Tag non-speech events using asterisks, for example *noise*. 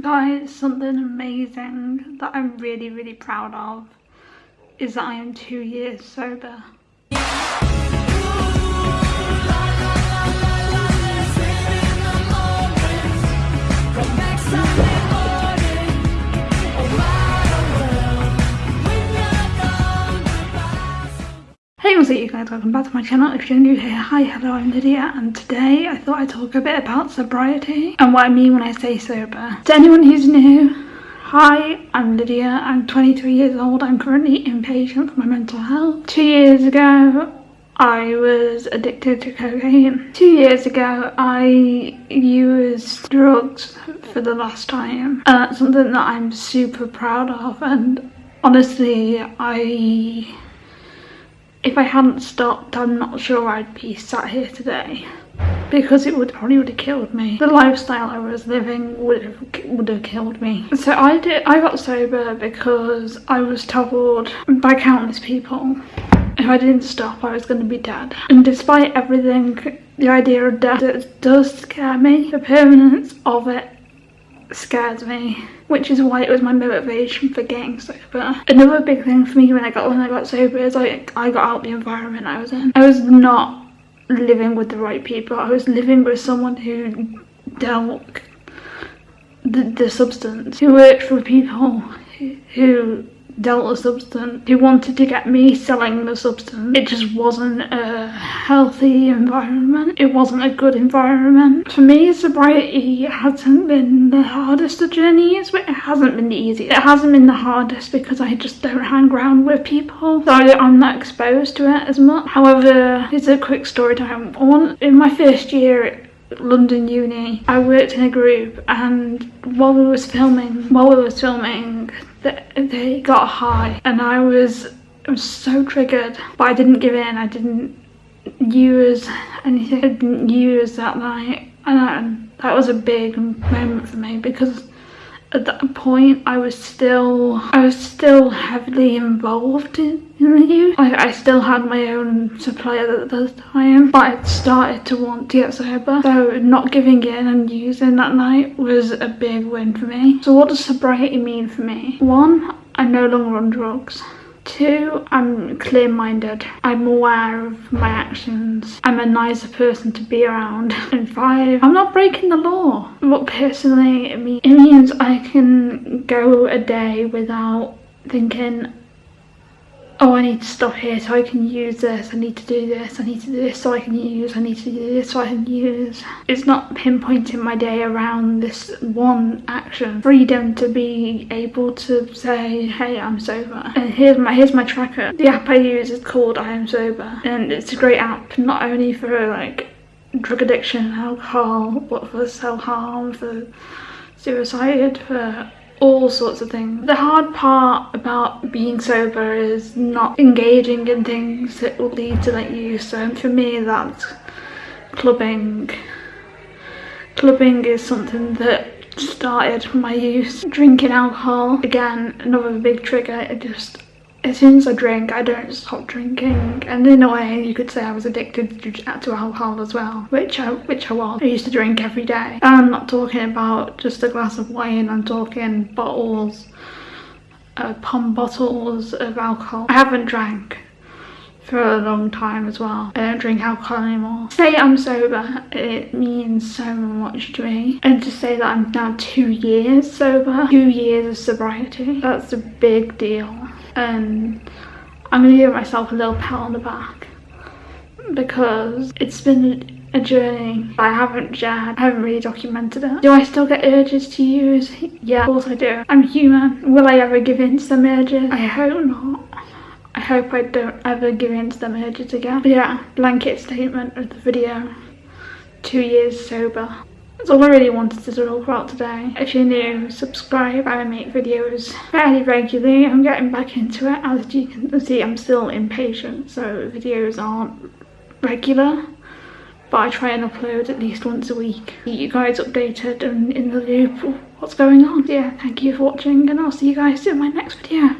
Guys, something amazing that I'm really, really proud of is that I am two years sober. Hey what's up you guys, welcome back to my channel. If you're new here, hi, hello, I'm Lydia and today I thought I'd talk a bit about sobriety and what I mean when I say sober. To anyone who's new, hi, I'm Lydia, I'm 23 years old, I'm currently inpatient for my mental health. Two years ago, I was addicted to cocaine. Two years ago, I used drugs for the last time and that's something that I'm super proud of and honestly, I if I hadn't stopped, I'm not sure I'd be sat here today because it would probably would have killed me. The lifestyle I was living would have would have killed me. So I did. I got sober because I was told by countless people if I didn't stop, I was going to be dead. And despite everything, the idea of death does scare me. The permanence of it scares me which is why it was my motivation for getting sober. Another big thing for me when I got when I got sober is like I got out the environment I was in. I was not living with the right people. I was living with someone who dealt the, the substance, who worked for people who dealt a substance He wanted to get me selling the substance. It just wasn't a healthy environment. It wasn't a good environment. For me, sobriety hasn't been the hardest of journeys, but it hasn't been the easiest. It hasn't been the hardest because I just don't hang around with people. So I'm not exposed to it as much. However, it's a quick story time. In my first year London uni. I worked in a group and while we was filming, while we was filming, they got high and I was, I was so triggered. But I didn't give in, I didn't use anything, I didn't use that night. And I, that was a big moment for me because at that point I was still I was still heavily involved in, in the youth. I, I still had my own supplier at the time but I started to want to get sober so not giving in and using that night was a big win for me. So what does sobriety mean for me? One, I'm no longer on drugs. Two, I'm clear-minded. I'm aware of my actions. I'm a nicer person to be around. *laughs* And five, I'm not breaking the law. What personally it means I can go a day without thinking oh I need to stop here so I can use this, I need to do this, I need to do this so I can use, I need to do this so I can use. It's not pinpointing my day around this one action. Freedom to be able to say, hey, I'm sober. And here's my here's my tracker. The app I use is called I Am Sober. And it's a great app, not only for like drug addiction, alcohol, but for self-harm, for suicide, for all sorts of things. The hard part about being sober is not engaging in things that will lead to that use. So for me that's clubbing. Clubbing is something that started my use. Drinking alcohol, again, another big trigger. It just as soon as I drink, I don't stop drinking. And in a way, you could say I was addicted to, alcohol as well, which I, which I was. I used to drink every day. And I'm not talking about just a glass of wine, I'm talking bottles, uh, pump bottles of alcohol. I haven't drank for a long time as well. I don't drink alcohol anymore. Say I'm sober, it means so much to me. And to say that I'm now two years sober, two years of sobriety, that's a big deal and I'm gonna give myself a little pat on the back because it's been a journey I haven't shared, I haven't really documented it. Do I still get urges to use? Yeah, of course I do. I'm human. Will I ever give in to some urges? I hope not. I hope I don't ever give in to them urges again. But yeah, blanket statement of the video. Two years sober. That's all I really wanted to talk about today. If you're new, subscribe. I make videos fairly regularly. I'm getting back into it. As you can see, I'm still impatient, so videos aren't regular. But I try and upload at least once a week. Keep you guys updated and in the loop what's going on. Yeah, thank you for watching and I'll see you guys in my next video.